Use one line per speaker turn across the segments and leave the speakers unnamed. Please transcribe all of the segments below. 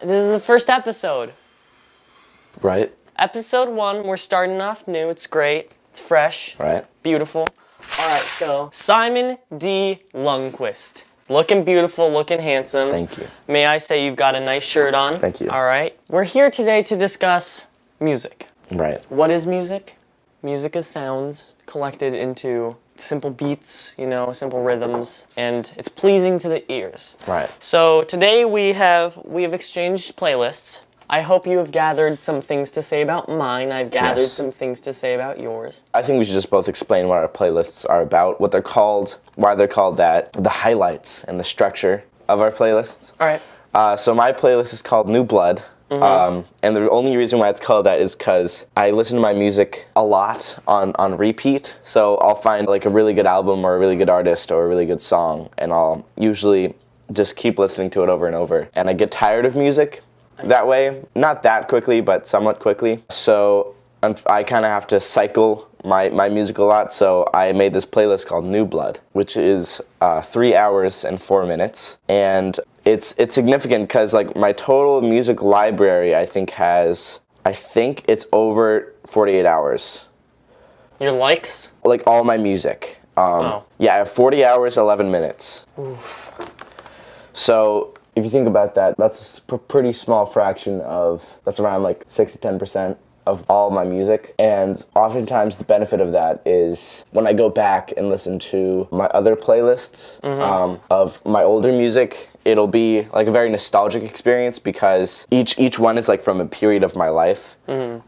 This is the first episode.
Right?
Episode one, we're starting off new. It's great. It's fresh.
Right.
Beautiful. All right, so Simon D. Lundquist. Looking beautiful, looking handsome.
Thank you.
May I say you've got a nice shirt on?
Thank you.
All right. We're here today to discuss music.
Right.
What is music? Music is sounds collected into simple beats, you know, simple rhythms, and it's pleasing to the ears.
Right.
So today we have we have exchanged playlists. I hope you have gathered some things to say about mine. I've gathered
Yes.
some things to say about yours.
I think we should just both explain what our playlists are about, what they're called, why they're called that, the highlights and the structure of our playlists.
All right.
Uh, so my playlist is called New Blood. Um, and the only reason why it's called that is because I listen to my music a lot on, on repeat. So I'll find like a really good album or a really good artist or a really good song, and I'll usually just keep listening to it over and over. And I get tired of music that way, not that quickly, but somewhat quickly. So I'm- I kind of have to cycle my, my music a lot. So I made this playlist called New Blood, which is uh, three hours and four minutes. And it's it's significant because like my total music library, I think has I think it's over 48 hours.
Your likes?
Like all my music. Um,
Wow.
Yeah, I have 40 hours, 11 minutes. Oof. So if you think about that, that's a pretty small fraction of, that's around like 6 to 10% of all my music. And oftentimes the benefit of that is when I go back and listen to my other playlists um, of my older music, it'll be like a very nostalgic experience because each each one is like from a period of my life.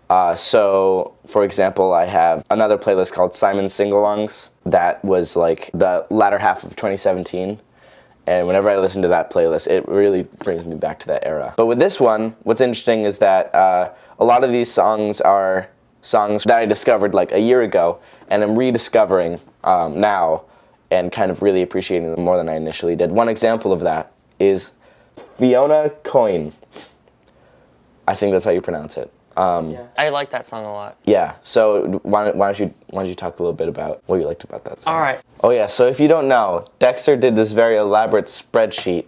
Uh, so, for example, I have another playlist called Simon Singalongs that was like the latter half of 2017. And whenever I listen to that playlist, it really brings me back to that era. But with this one, what's interesting is that uh, a lot of these songs are songs that I discovered like a year ago, and I'm rediscovering um, now and kind of really appreciating them more than I initially did. One example of that is Fiona Coin. I think that's how you pronounce it. Um,
Yeah. I like that song a lot.
yeah. So why, don't- why don't you why don't you talk a little bit about what you liked about that song?
All right.
Oh yeah. So if you don't know, Dexter did this very elaborate spreadsheet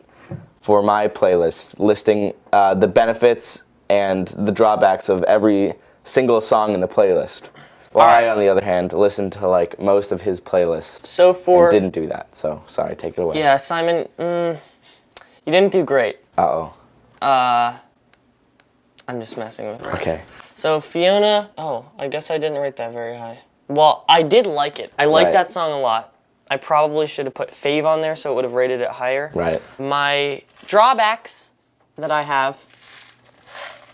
for my playlist, listing uh, the benefits and the drawbacks of every single song in the playlist. While I, on the other hand, listened to like most of his playlists
So for
and didn't do that. So sorry, take it away.
yeah, Simon, mm, you didn't do great.
Uh oh.
Uh, I'm just messing with it.
Okay.
So Fiona, oh, I guess I didn't rate that very high. Well, I did like it. I like
Right.
that song a lot. I probably should have put Fave on there so it would have rated it higher.
Right.
My drawbacks that I have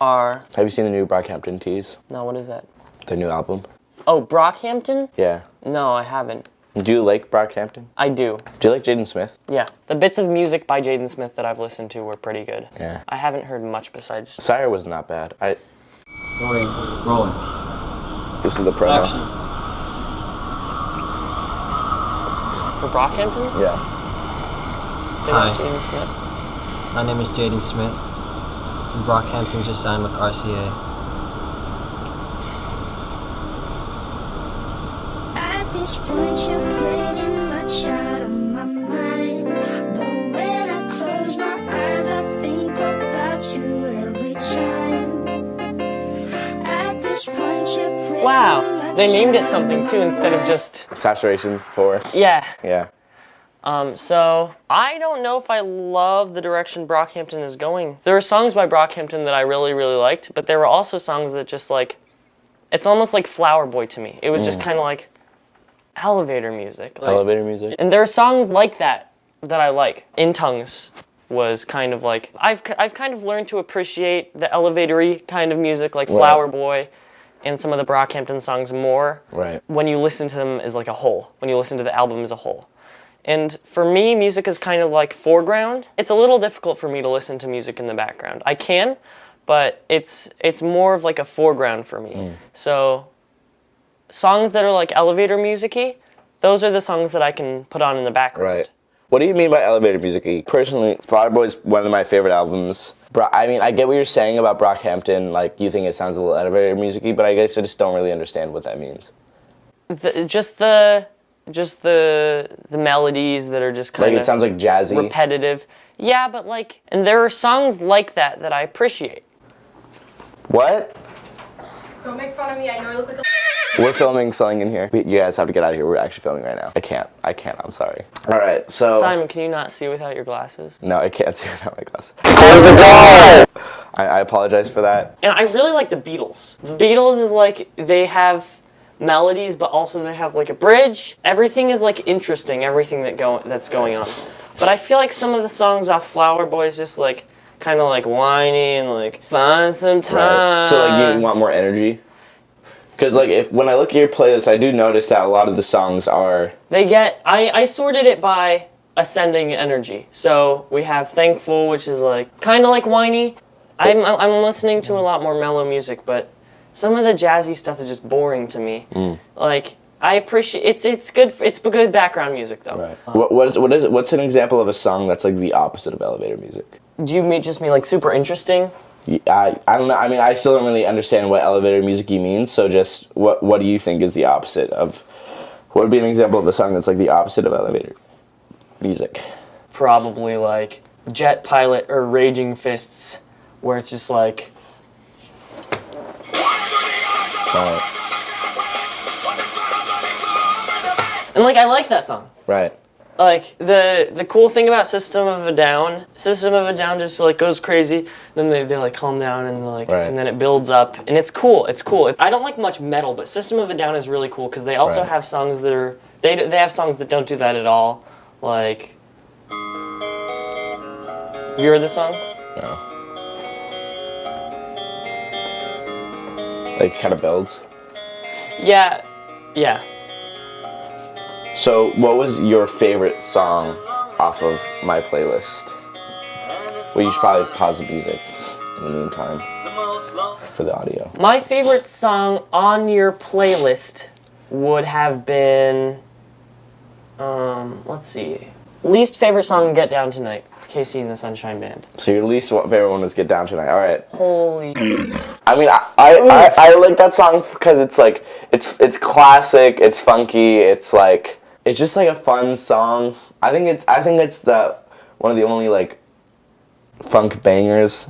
are
Have you seen the new Brockhampton Tees?
no, what is that?
Their new album?
Oh, Brockhampton?
Yeah.
No, I haven't.
Do you like Brockhampton?
I do.
Do you like Jaden Smith?
Yeah, the bits of music by Jaden Smith that I've listened to were pretty good.
Yeah.
I haven't heard much besides.
Syre was not bad. I.
Rolling. Rolling.
This is the promo.
Action.
For Brockhampton?
Yeah.
They like
Hi.
Jaden Smith.
My name is Jaden Smith. And Brockhampton just signed with RCA.
At this point, you're pretty much out of my mind. But when I close my eyes, I think about you every time. At this point, you're pretty
Wow, they named it something too instead of just
Saturation four.
yeah.
Yeah.
Um, so I don't know if I love the direction Brockhampton is going. There were songs by Brockhampton that I really, really liked, but there were also songs that just like, it's almost like Flower Boy to me. It was just kind of like elevator music. Like,
Elevator music.
And there are songs like that that I like. In Tongues was kind of like I've I've kind of learned to appreciate the elevatory kind of music like Flower Boy and some of the Brockhampton songs more
Right.
when you listen to them as like a whole, when you listen to the album as a whole. And for me, music is kind of like foreground. It's a little difficult for me to listen to music in the background. I can, but it's it's more of like a foreground for me. Mm. So songs that are like elevator musicy, those are the songs that I can put on in the background.
Right. What do you mean by elevator music? Personally, Flower Boy is one of my favorite albums. Bro, I mean, I get what you're saying about Brockhampton. Like, you think it sounds a little elevator musicy, but I guess I just don't really understand what that means.
The, just the just the the melodies that are just kind of Like,
it sounds like jazzy.
repetitive. Yeah, but like, and there are songs like that that I appreciate.
What?
Don't make fun of me. I know I look like a.
We're filming something in here. We- You guys have to get out of here. We're actually filming right now. I can't. I can't. I'm sorry. All right. So
Simon, can you not see without your glasses?
no, I can't see without my glasses. Close the door. I, I apologize for that.
And I really like the Beatles. The Beatles is like they have melodies, but also they have like a bridge. Everything is like interesting. Everything that go that's going on. But I feel like some of the songs off Flower Boy is just like kind of like whiny and like find some time.
Right. So like you want more energy. Because like if when I look at your playlist, I do notice that a lot of the songs are
They get I I sorted it by ascending energy. So we have Thankful, which is like kind of like whiny. I'm I'm listening to a lot more mellow music, but some of the jazzy stuff is just boring to me. Mm. Like I appreciate it's it's good it's good background music though.
What what is what is what's an example of a song that's like the opposite of elevator music?
Do you mean just mean like super interesting?
I, I don't know. I mean, I still don't really understand what elevator music you mean. So just what what do you think is the opposite of? What would be an example of a song that's like the opposite of elevator music?
Probably like Jet Pilot or Raging Fists, where it's just like and like I like that song.
Right.
Like the the cool thing about System of a Down, System of a Down just like goes crazy, then they, they like calm down and like
Right.
and then it builds up and it's cool. It's cool. I don't like much metal, but System of a Down is really cool because they also
Right.
have songs that are they they have songs that don't do that at all. Like have you heard this song?
No. Like kind of builds.
Yeah, yeah.
So, what was your favorite song off of my playlist? Well, you should probably pause the music in the meantime for the audio.
My favorite song on your playlist would have been, um, let's see, least favorite song, "Get Down Tonight," KC and the Sunshine Band.
So your least favorite one was "Get Down Tonight." All right.
Holy,
I mean, I I, I, I like that song because it's like it's it's classic, it's funky, it's like it's just like a fun song. I think it's I think it's the one of the only like funk bangers.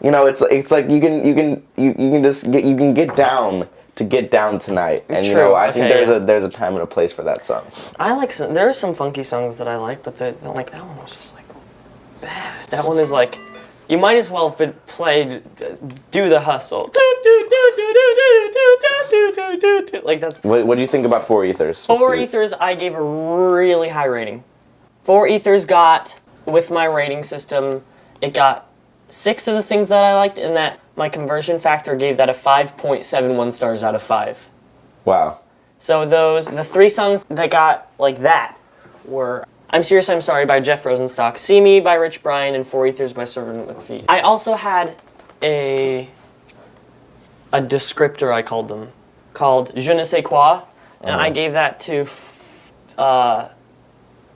You know, it's it's like you can you can you, you can just get you can get down to get down tonight, and you know I think there's
yeah.
a there's a time and a place for that song.
I like some. There are some funky songs that I like, but like that one was just like bad. That one is like, you might as well have been played do the hustle like that's
what, what do you think about four ethers
four ethers i gave a really high rating four ethers got with my rating system it got six of the things that i liked and that my conversion factor gave that a 5.71 stars out of five
wow
so those the three songs that got like that were I'm Serious, I'm Sorry by Jeff Rosenstock, See Me by Rich Brian, and Four Ethers by Servant with Feet. I also had a a descriptor, I called them, called Je ne sais quoi, and I gave that to, f- uh,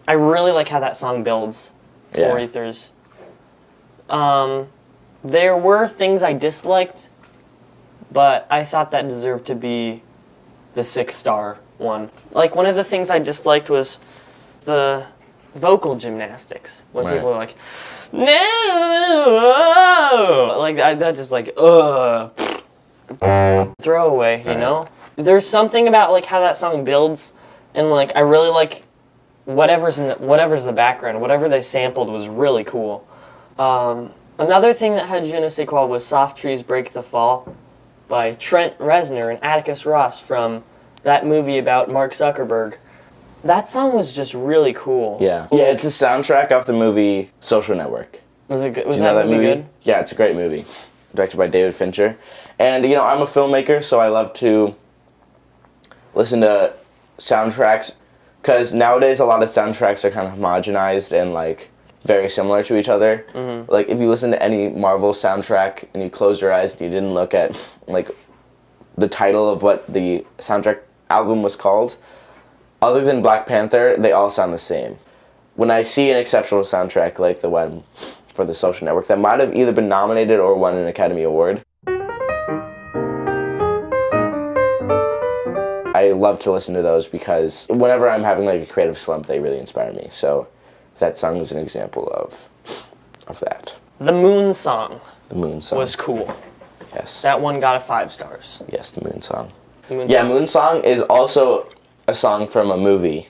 I really like how that song builds, Four
Yeah.
Ethers. Um, there were things I disliked, but I thought that deserved to be the six star one. Like one of the things I disliked was the vocal gymnastics when
Right.
people are like, no, like I, that just like ugh, throwaway, you
Right.
know. There's something about like how that song builds, and like I really like whatever's in the, whatever's the background, whatever they sampled was really cool. Um, another thing that had je ne sais quoi was "Soft Trees Break the Fall" by Trent Reznor and Atticus Ross from that movie about Mark Zuckerberg. That song was just really cool.
Yeah. Yeah, it's the soundtrack off the movie Social Network.
Was it good? Was
Do you
that,
know
movie, good?
Yeah, it's a great movie. Directed by David Fincher. And, you know, I'm a filmmaker, so I love to listen to soundtracks. Because nowadays, a lot of soundtracks are kind of homogenized and, like, very similar to each other.
Mm-hmm.
Like, if you listen to any Marvel soundtrack and you closed your eyes and you didn't look at, like, the title of what the soundtrack album was called, other than Black Panther, they all sound the same. When I see an exceptional soundtrack like the one for the Social Network that might have either been nominated or won an Academy Award, I love to listen to those because whenever I'm having like a creative slump, they really inspire me. So that song is an example of of that.
The Moon Song
The Moon Song.
was cool.
yes.
That one got a five stars.
yes, the Moon Song.
Moon
Yeah,
Song.
Moon Song is also a song from a movie,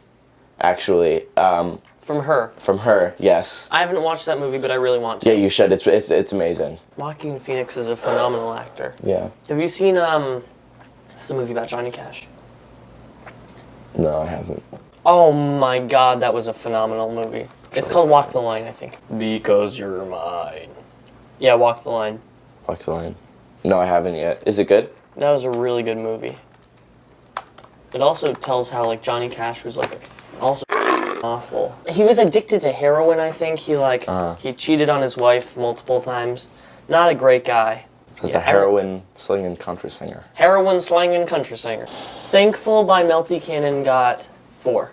actually. Um,
From her.
from her, yes.
I haven't watched that movie, but I really want to.
Yeah, you should. It's it's it's amazing.
Joaquin Phoenix is a phenomenal actor.
Yeah.
Have you seen um? This is a movie about Johnny Cash.
No, I haven't.
Oh my god, that was a phenomenal movie. It's called Walk the Line, I think. Because you're mine. Yeah, Walk the Line.
Walk the line. No, I haven't yet. Is it good?
That was a really good movie. It also tells how like Johnny Cash was like also awful. He was addicted to heroin, I think. He like
Uh-huh.
he cheated on his wife multiple times. Not a great guy.
It's
Yeah,
a heroin slinging country singer.
Heroin slinging country singer. Thankful by Melty Cannon got four.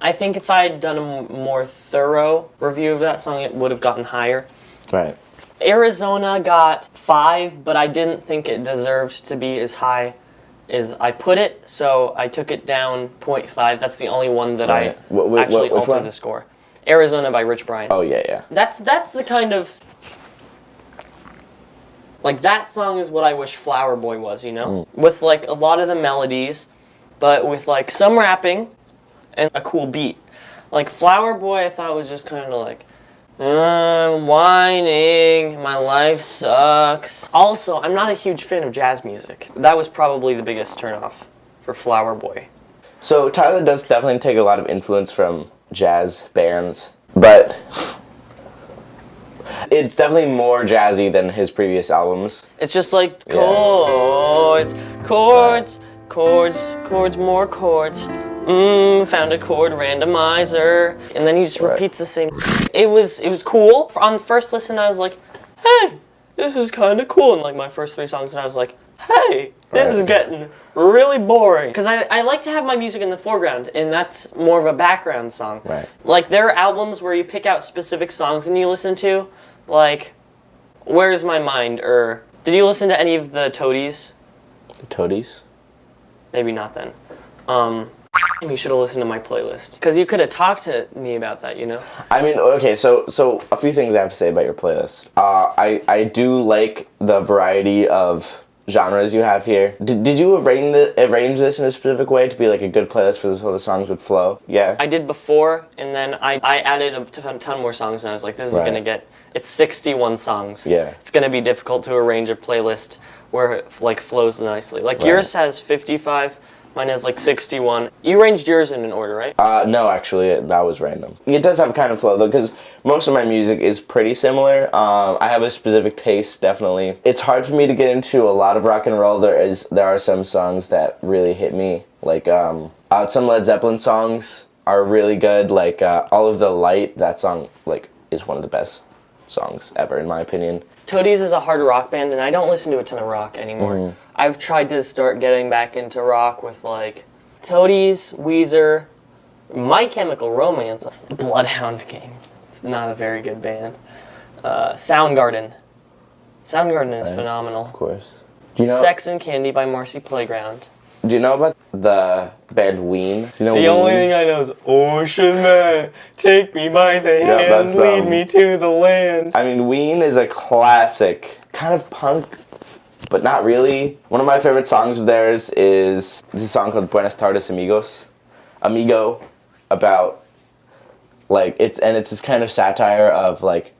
I think if I had done a more thorough review of that song, it would have gotten higher.
Right.
Arizona got five, but I didn't think it deserved to be as high as I put it, so I took it down 0.5. That's the only one that
Right.
I actually altered
one?
the score. Arizona by Rich Brian.
Oh yeah, yeah.
That's that's the kind of like that song is what I wish Flower Boy was, you know? With like a lot of the melodies, but with like some rapping and a cool beat. Like Flower Boy I thought was just kind of like I'm whining, my life sucks. Also, I'm not a huge fan of jazz music. That was probably the biggest turnoff for Flower Boy.
So Tyler does definitely take a lot of influence from jazz bands, but it's definitely more jazzy than his previous albums.
It's just like chords, chords, chords, chords, more chords. Mmm, found a chord randomizer, and then he just
Right.
repeats the same. It was it was cool. On the first listen, I was like, "Hey, this is kind of cool." And like my first three songs, and I was like, "Hey, this is getting really boring." Because I I like to have my music in the foreground, and that's more of a background song.
Right.
Like there are albums where you pick out specific songs and you listen to, like, "Where's My Mind?" or did you listen to any of the Toadies?
The Toadies.
Maybe not then. Um, you should have listened to my playlist because you could have talked to me about that. You know.
I mean, okay, so so a few things I have to say about your playlist. Uh, I I do like the variety of genres you have here. Did, did you arrange the arrange this in a specific way to be like a good playlist for this so the songs would flow? Yeah.
I did before, and then I, I added a ton, ton more songs, and I was like, this is
Right.
gonna get. It's 61 songs.
Yeah.
It's gonna be difficult to arrange a playlist where it like flows nicely. Like
Right.
yours has 55, mine has like 61. You arranged yours in an order, right?
Uh, no, actually, that was random. It does have kind of flow though, because most of my music is pretty similar. Um, I have a specific taste, definitely. It's hard for me to get into a lot of rock and roll. There is there are some songs that really hit me, like um, uh, some Led Zeppelin songs are really good. Like uh, All of the Light, that song like is one of the best songs ever in my opinion.
Toadies is a hard rock band, and I don't listen to a ton of rock anymore.
Mm-hmm.
I've tried to start getting back into rock with like Toadies, Weezer, My Chemical Romance, Bloodhound Gang. It's not a very good band. Uh, Soundgarden. Soundgarden is
Right.
phenomenal.
Of course. Do you know?
Sex and Candy by Marcy Playground.
Do you know about the band Ween? Do you know
The
Ween?
only thing I know is Ocean Man, take me by the
Yeah,
hand, lead me to the land.
I mean, Ween is a classic, kind of punk, but not really. One of my favorite songs of theirs is this song called Buenas Tardes Amigos, Amigo, about like it's and it's this kind of satire of like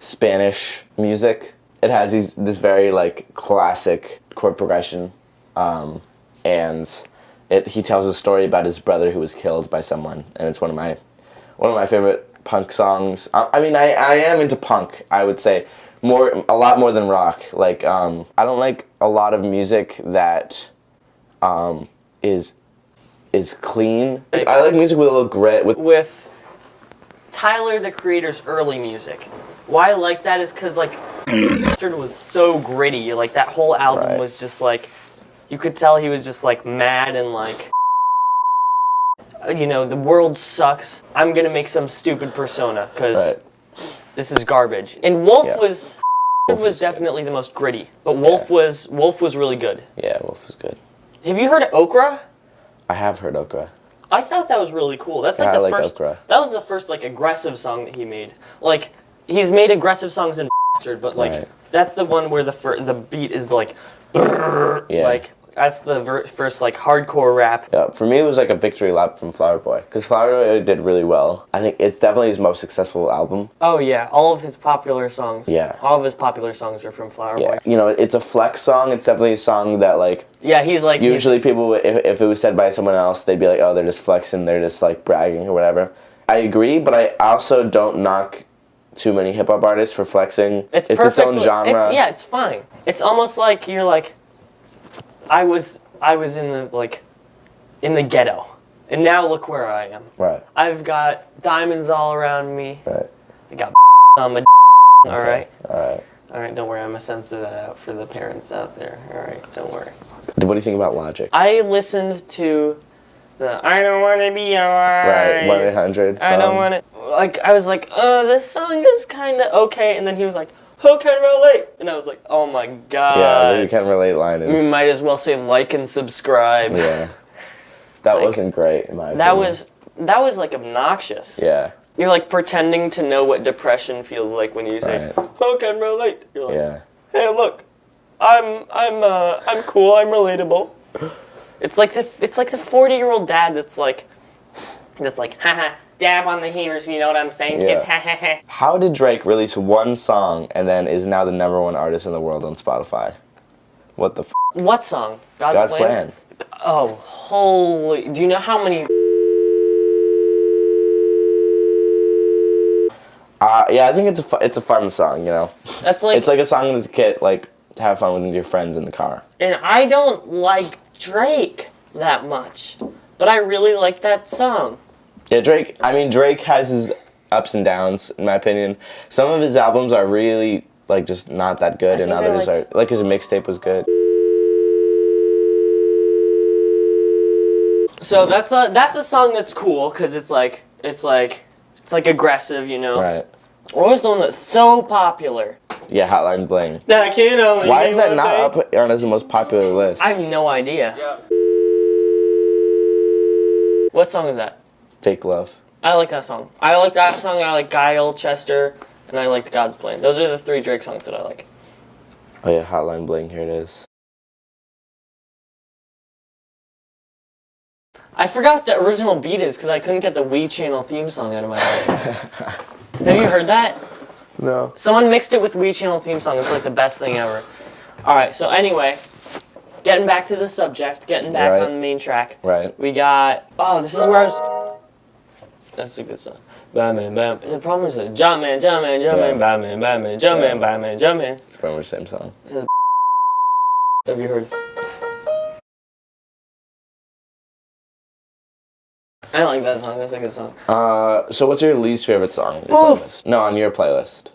Spanish music. It has these this very like classic chord progression, um, and it he tells a story about his brother who was killed by someone, and it's one of my one of my favorite punk songs. I, I mean, I, I am into punk. I would say more a lot more than rock. Like um, I don't like a lot of music that um, is is clean. I like music with a little grit. With
with Tyler the Creator's early music. Why I like that is because like Bastard was so gritty. Like that whole album
Right.
was just like you could tell he was just like mad and like you know the world sucks. I'm gonna make some stupid persona because
right.
This is garbage. And Wolf
Yeah.
was
Wolf
was
is good.
definitely the most gritty, but Wolf
Yeah.
was Wolf was really good.
Yeah, Wolf was good.
Have you heard of Okra?
I have heard Okra.
I thought that was really cool. That's like
Yeah, I
the
like
first.
Okra.
That was the first like aggressive song that he made. Like he's made aggressive songs in Bastard, but like
Right.
that's the one where the the beat is like,
Yeah.
like that's the ver- first like hardcore rap.
Yeah, for me, it was like a victory lap from Flower Boy because Flower Boy did really well. I think it's definitely his most successful album.
Oh yeah, all of his popular songs.
Yeah.
all of his popular songs are from Flower
Yeah,
Boy.
you know, it's a flex song. It's definitely a song that like
Yeah, he's like he's-
usually people, if, if it was said by someone else, they'd be like, oh, they're just flexing, they're just like bragging or whatever. I agree, but I also don't knock too many hip hop artists for flexing.
It's
its
perfect.
own genre.
It's, yeah, it's fine. It's almost like you're like, I was I was in the like, in the ghetto, and now look where I am.
Right.
I've got diamonds all around me.
Right.
I got on my. All right.
All right.
All right. Don't worry. I'm gonna censor that out for the parents out there. All right. Don't worry.
What do you think about Logic?
I listened to the I don't want to be
right.
alright.
One eight hundred.
I don't want to. Like I was like, uh, this song is kind of okay, and then he was like, who can relate? And I was like, oh my god.
Yeah, the you can relate line is.
We might as well say like and subscribe.
yeah. That
Like,
wasn't great in my
That
opinion.
was that was like obnoxious.
Yeah.
You're like pretending to know what depression feels like when you say,
Right.
"Who can relate?" You're like,
Yeah.
"Hey, look, I'm I'm uh I'm cool. I'm relatable." It's like the it's like the 40 year old dad that's like that's like, haha, dab on the haters. You know what I'm saying, kids?
How did Drake release one song and then is now the number one artist in the world on Spotify? What the f?
What song? God's,
God's plan.
Oh, holy! Do you know how many?
Uh, yeah, I think it's a fu- it's a fun song. You know,
That's like,
it's like a song to get like to have fun with your friends in the car.
and I don't like Drake that much, but I really like that song.
Yeah, Drake. I mean, Drake has his ups and downs, in my opinion. Some of his albums are really like just not that good, and others
liked-
are like his mixtape was good.
So that's a that's a song that's cool because it's like it's like it's like aggressive, you know.
Right.
What was the one that's so popular?
Yeah, Hotline Bling.
That can only
Why is that not
thing.
up on his most popular list?
I have no idea. What song is that?
Fake Love.
I like that song. I like that song. I like Guile, Chester, and I like God's Plan. Those are the three Drake songs that I like.
Oh yeah, Hotline Bling. Here it is.
I forgot what the original beat is because I couldn't get the Wii Channel theme song out of my head. Have you heard that?
No.
Someone mixed it with Wii Channel theme song. It's like the best thing ever. All right. So anyway, getting back to the subject, getting back
Right.
on the main track.
Right.
We got. Oh, this is where I was. That's a good song. Batman, Batman. The problem is that Jumpman, Jumpman, Jumpman,
Yeah.
Batman, Batman, Jumpman,
Yeah.
Batman, Jumpman.
It's pretty much the same song.
Have you heard? I like that song. That's a good song.
Uh, so what's your least favorite song?
Oof.
playlist? No, on your playlist.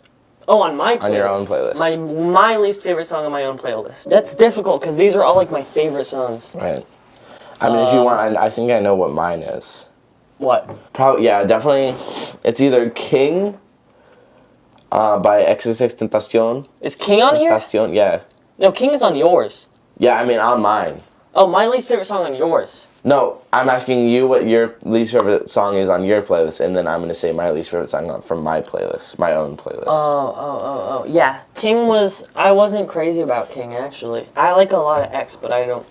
Oh, on my playlist.
On your own playlist.
My my least favorite song on my own playlist. That's difficult because these are all like my favorite songs.
Right. I mean, if
Um,
you want, I, I think I know what mine is.
What?
Probably, yeah, definitely. It's either King uh, by XXXTentacion.
Is King on here?
Tentacion, yeah.
No, King is on yours.
Yeah, I mean, on mine.
Oh, my least favorite song on yours.
No, I'm asking you what your least favorite song is on your playlist, and then I'm gonna say my least favorite song from my playlist, my own playlist.
Oh, oh, oh, oh. Yeah, King was. I wasn't crazy about King actually. I like a lot of X, but I don't.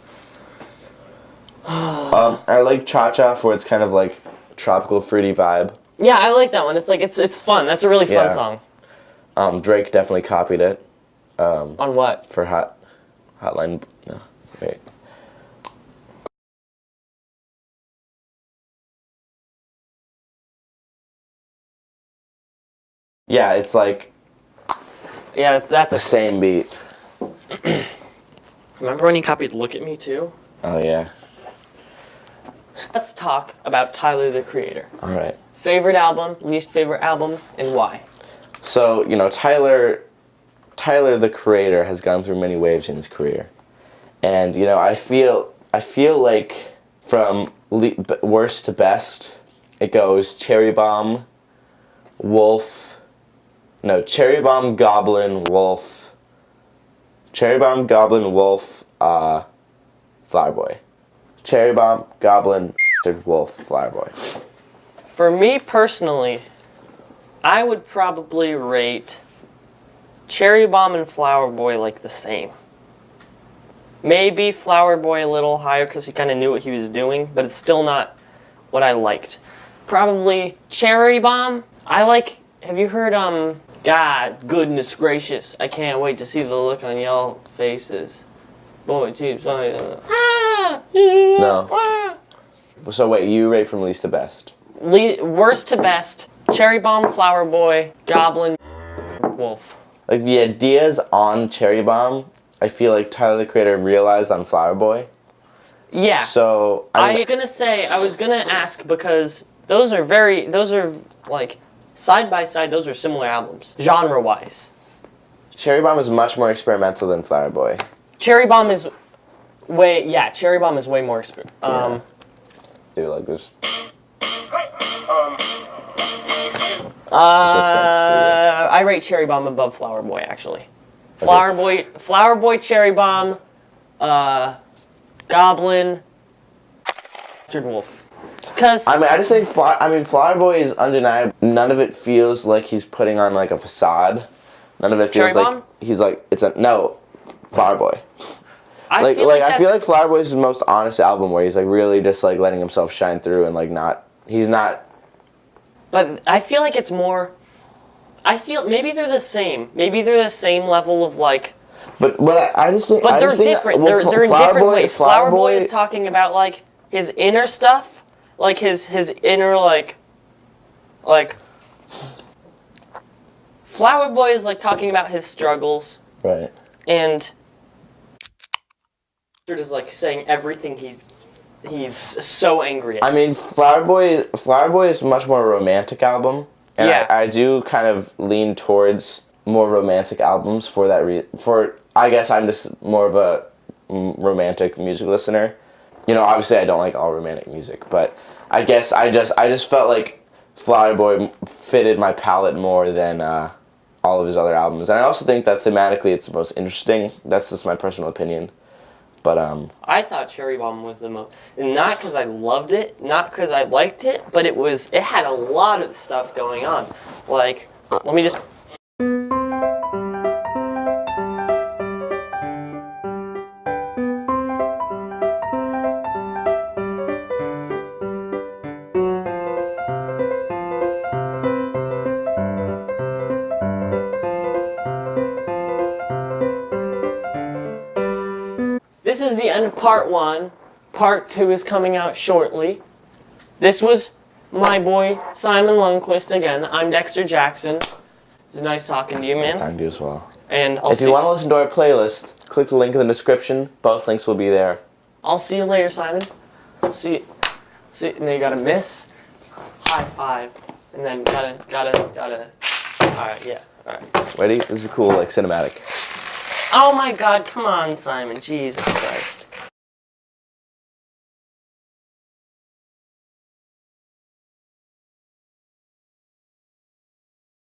um, I like Cha Cha for its kind of like tropical fruity vibe.
Yeah, I like that one. It's like it's it's fun. That's a really fun
Yeah.
song.
Um, Drake definitely copied it Um,
On what?
for Hot Hotline. No, wait. Yeah, it's like
Yeah, that's
the same beat.
Remember when he copied "Look at Me" too?
Oh yeah.
Let's talk about Tyler the Creator.
All right.
Favorite album, least favorite album, and why?
So you know Tyler, Tyler the creator has gone through many waves in his career, and you know I feel I feel like from le- worst to best, it goes Cherry Bomb, Wolf, no Cherry Bomb, Goblin, Wolf, Cherry Bomb, Goblin, Wolf, uh, Flower Boy, Cherry Bomb, Goblin, Wolf Flower Boy.
For me personally, I would probably rate Cherry Bomb and Flower Boy like the same. Maybe Flower Boy a little higher because he kind of knew what he was doing, but it's still not what I liked. Probably Cherry Bomb. I like. Have you heard um? God, goodness gracious! I can't wait to see the look on y'all faces. Boy, geez, uh, ah,
No. So wait, you rate from least to best.
Le- worst to best: Cherry Bomb, Flower Boy, Goblin, Wolf.
Like the ideas on Cherry Bomb, I feel like Tyler the Creator realized on Flower Boy.
Yeah.
So
I
I,
was gonna say I was gonna ask because those are very those are like side by side those are similar albums genre wise.
Cherry Bomb is much more experimental than Flower Boy.
Cherry Bomb is way yeah Cherry Bomb is way more um
Dude, like this.
uh I rate Cherry Bomb above Flower Boy actually. Flower Boy Flower Boy Cherry Bomb uh Goblin Bastard Wolf. Cuz
I mean, I just think Fly, I mean Flower Boy is undeniable. None of it feels like he's putting on like a facade. None of it feels
Cherry
like
Bomb?
he's like it's a no. Flower Boy.
I
Like
feel
like,
like,
I feel like Flower Boy is his most honest album where he's like really just like letting himself shine through and like not he's not
But I feel like it's more. I feel maybe they're the same. Maybe they're the same level of like.
but but I, I just think
But
I
they're different.
well,
they're they're in
Flower
different
Boy-
ways. Flower Boy is talking about like his inner stuff, like his his inner like, like. Flower Boy is like talking about his struggles,
right.
and. Is like saying everything he's he's so angry at.
I mean, Flower Boy, Flower Boy is much more romantic album, and
Yeah.
I, I do kind of lean towards more romantic albums for that. Re- for I guess I'm just more of a mm, romantic music listener. You know, obviously I don't like all romantic music, but I guess I just I just felt like Flower Boy fitted my palette more than uh, all of his other albums, and I also think that thematically it's the most interesting. That's just my personal opinion, but um.
I thought Cherry Bomb was the most, not because I loved it, not because I liked it, but it was, it had a lot of stuff going on. Like, let me just. Is the end of part one. Part two is coming out shortly. This was my boy Simon Lundquist again. I'm Dexter Jackson. It was nice talking to you, man.
Nice talking to you as well.
And I'll
If you want to listen to our playlist, click the link in the description. Both links will be there.
I'll see you later, Simon. See, see, and then you gotta miss, high five, and then gotta, gotta, gotta. All right, yeah, all right.
Ready? This is cool, like cinematic.
Oh my God! Come on, Simon. Jesus Christ.